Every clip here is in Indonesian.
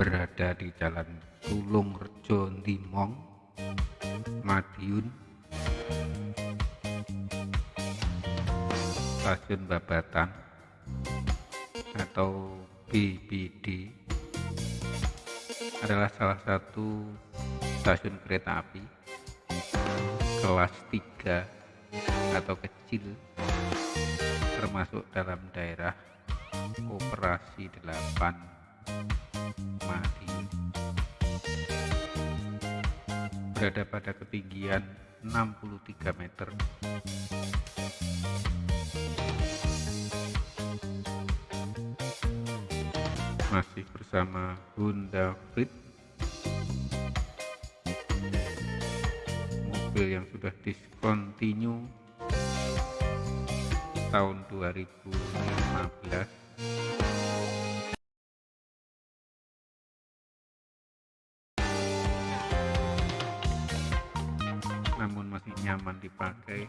berada di Jalan Tulung Rejo Ndimong, Madiun, Stasiun Babatan atau BBD adalah salah satu stasiun kereta api kelas 3 atau kecil termasuk dalam daerah operasi 8 Madiun berada pada ketinggian 63 meter. Masih bersama Honda Freed mobil yang sudah discontinue tahun 2015 nyaman dipakai.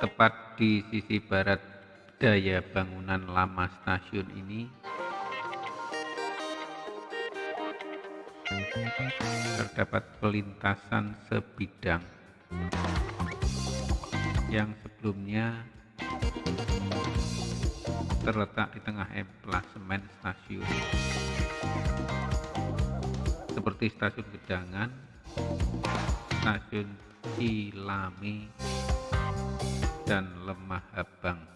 Tepat di sisi barat daya bangunan lama stasiun ini terdapat pelintasan sebidang yang sebelumnya terletak di tengah emplasemen stasiun. Seperti stasiun Gedangan, stasiun Cilame, dan Lemah Habang.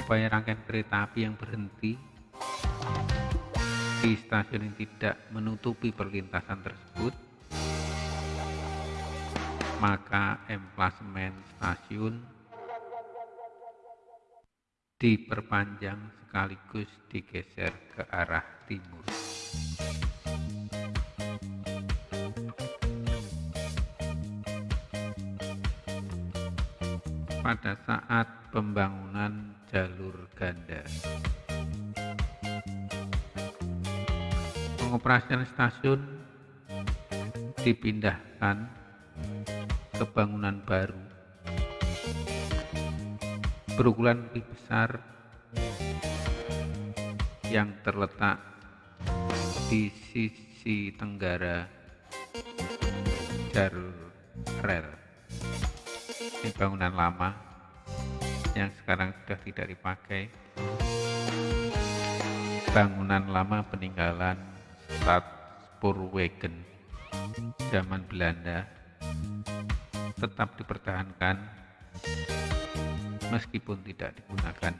Supaya rangkaian kereta api yang berhenti di stasiun ini tidak menutupi perlintasan tersebut maka emplasemen stasiun diperpanjang sekaligus digeser ke arah timur pada saat pembangunan jalur ganda. Pengoperasian stasiun dipindahkan ke bangunan baru. Berukuran lebih besar yang terletak di sisi tenggara jalur rel ini bangunan lama yang sekarang sudah tidak dipakai. Bangunan lama peninggalan Stad Spoorwegen zaman Belanda tetap dipertahankan meskipun tidak digunakan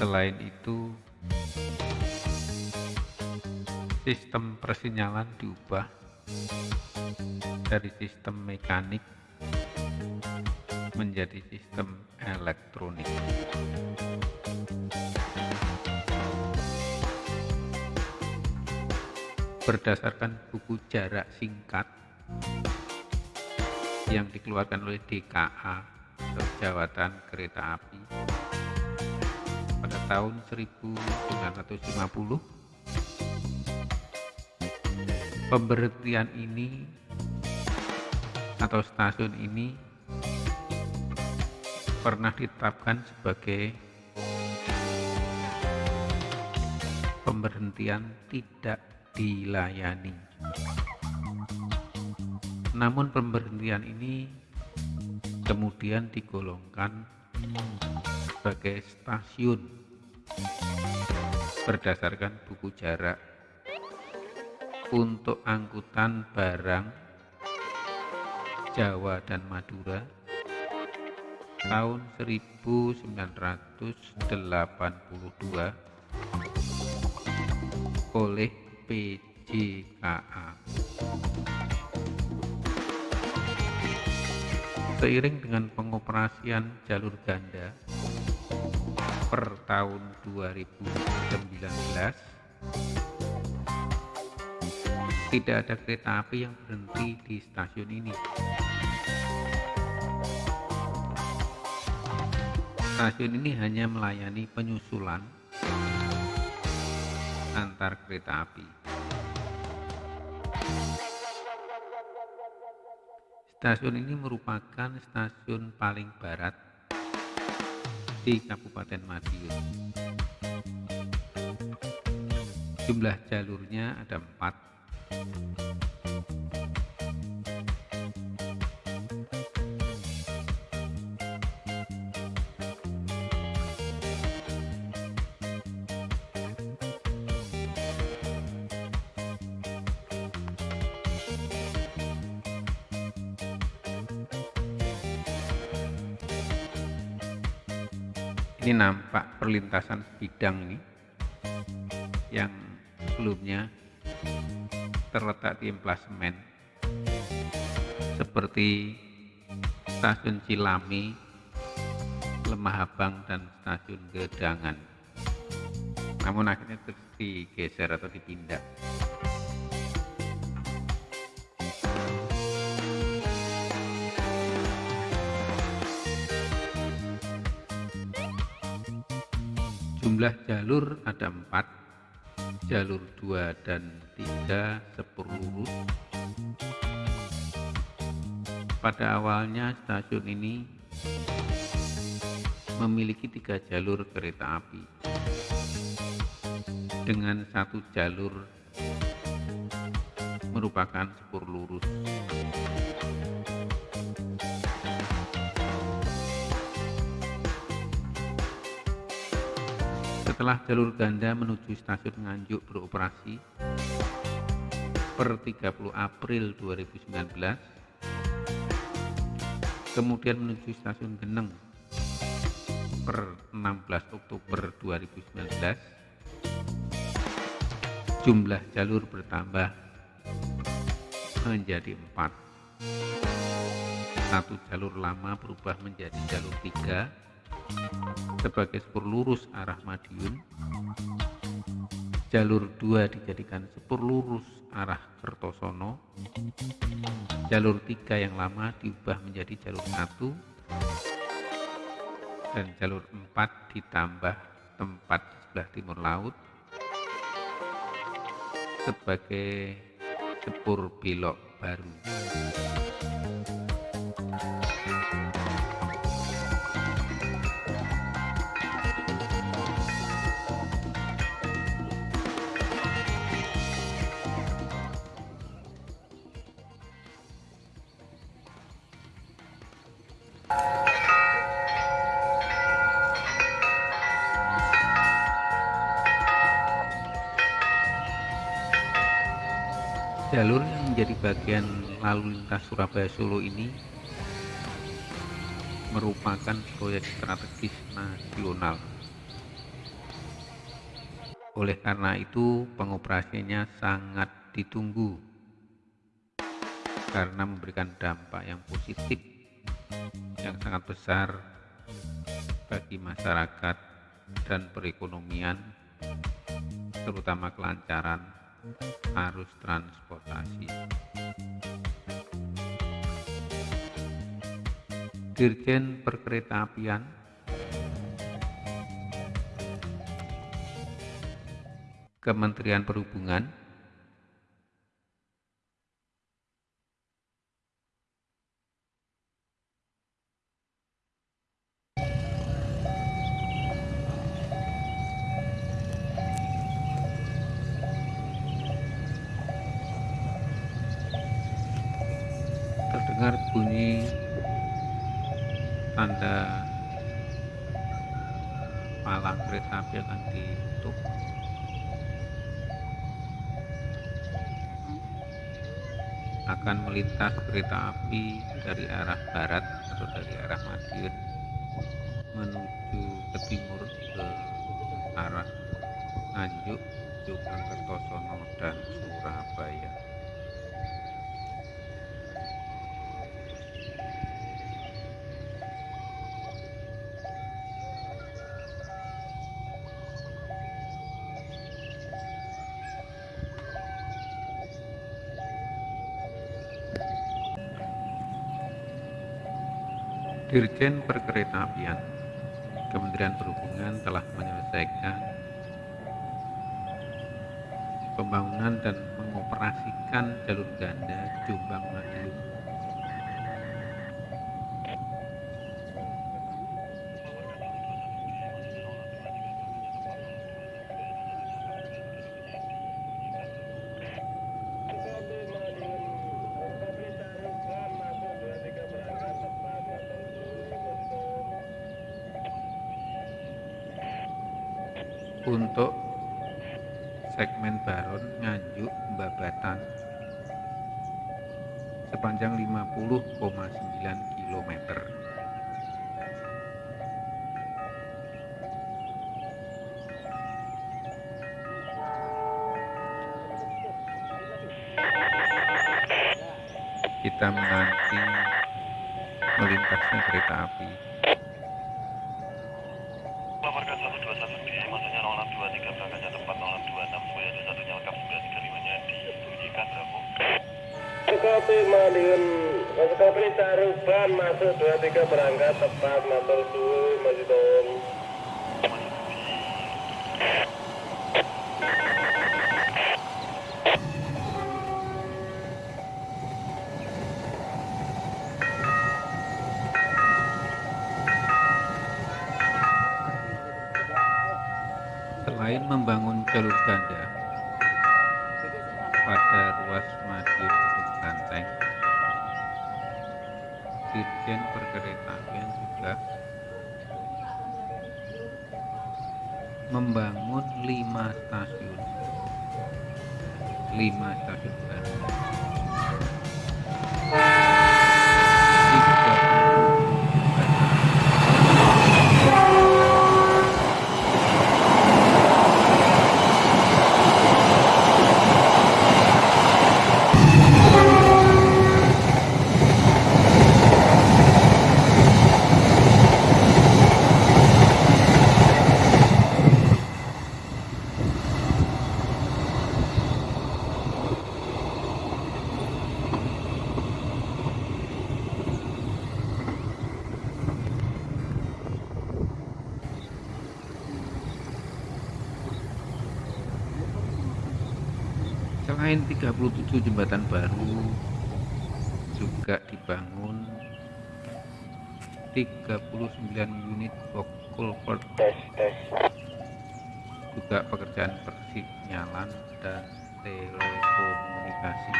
selain itu sistem persinyalan diubah dari sistem mekanik menjadi sistem elektronik. Berdasarkan buku jarak singkat yang dikeluarkan oleh DKA atau Jawatan Kereta Api pada tahun 1950 pemberhentian ini atau stasiun ini pernah ditetapkan sebagai pemberhentian tidak dilayani. Namun pemberhentian ini kemudian digolongkan sebagai stasiun berdasarkan buku jarak untuk angkutan barang Jawa dan Madura tahun 1982 oleh PJKA. Seiring dengan pengoperasian jalur ganda per tahun 2019 tidak ada kereta api yang berhenti di stasiun ini. Stasiun ini hanya melayani penyusulan antar kereta api. Stasiun ini merupakan stasiun paling barat di Kabupaten Madiun. Jumlah jalurnya ada empat. Ini nampak perlintasan bidang nih yang sebelumnya terletak di emplasemen seperti stasiun Cilami, Lemah Abang dan stasiun Gedangan. Namun akhirnya digeser atau dipindah. Jumlah jalur ada empat, jalur dua dan tiga sepur lurus. Pada awalnya stasiun ini memiliki tiga jalur kereta api dengan satu jalur merupakan sepur lurus. Setelah jalur ganda menuju stasiun Nganjuk beroperasi per 30 April 2019, kemudian menuju stasiun Geneng per 16 Oktober 2019, jumlah jalur bertambah menjadi empat. Satu jalur lama berubah menjadi jalur tiga sebagai sepur lurus arah Madiun. Jalur 2 dijadikan sepur lurus arah Kertosono. Jalur 3 yang lama diubah menjadi jalur 1 dan jalur 4 ditambah tempat sebelah timur laut sebagai sepur belok baru. Jalur yang menjadi bagian lalu lintas Surabaya Solo ini merupakan proyek strategis nasional. Oleh karena itu, pengoperasiannya sangat ditunggu karena memberikan dampak yang positif yang sangat besar bagi masyarakat dan perekonomian, terutama kelancaran arus transportasi. Dirjen Perkeretaapian Kementerian Perhubungan bunyi tanda palang kereta api akan ditutup. Akan melintas kereta api dari arah barat atau dari arah Madiun Dirjen Perkeretaapian Kementerian Perhubungan telah menyelesaikan pembangunan dan mengoperasikan jalur ganda Jombang Madiun. Untuk segmen Baron Nganjuk Babatan sepanjang 50,9 km. Kita menanti melintasnya kereta api. Kopi Madiun, Kopi Caruban masuk 23 berangkat tepat motor turun. Masuk di Selain membangun jalur ganda pada ruas Madiun Dirjen Perkeretaapian juga membangun lima stasiun, lima stasiun baru. Tiga Selain 37 jembatan baru juga dibangun 39 unit culvert juga pekerjaan persinyalan dan telekomunikasi.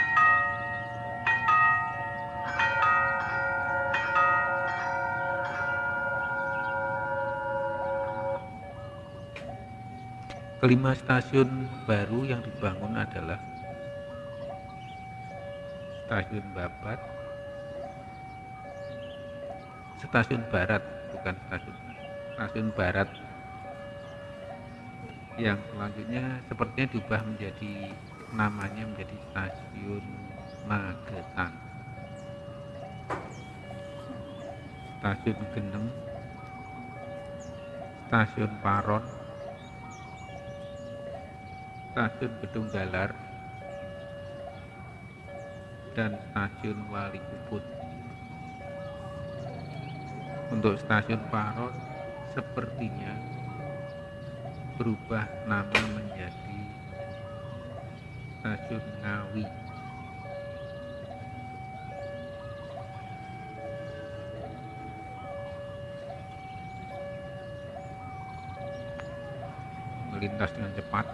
Kelima stasiun baru yang dibangun adalah Stasiun Babat, Stasiun Barat, bukan stasiun. Stasiun Barat. Yang selanjutnya sepertinya diubah menjadi namanya menjadi Stasiun Magetan. Stasiun Geneng, Stasiun Paron, Stasiun Gedung Galar, dan Stasiun Wali Ubud. Untuk Stasiun Paron sepertinya berubah nama menjadi Stasiun Ngawi. Melintas dengan cepat